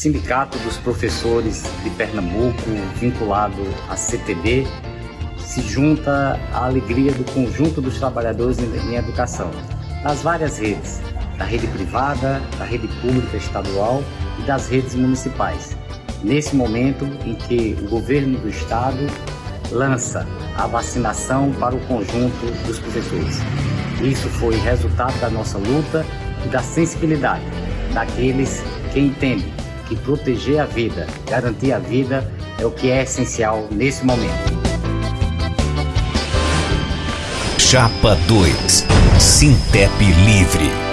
Sindicato dos Professores de Pernambuco, vinculado à CTB, se junta à alegria do conjunto dos trabalhadores em educação, das várias redes, da rede privada, da rede pública estadual e das redes municipais. Nesse momento em que o governo do estado lança a vacinação para o conjunto dos professores. Isso foi resultado da nossa luta e da sensibilidade daqueles que entendem que proteger a vida, garantir a vida é o que é essencial nesse momento. Chapa 2 Sintep Livre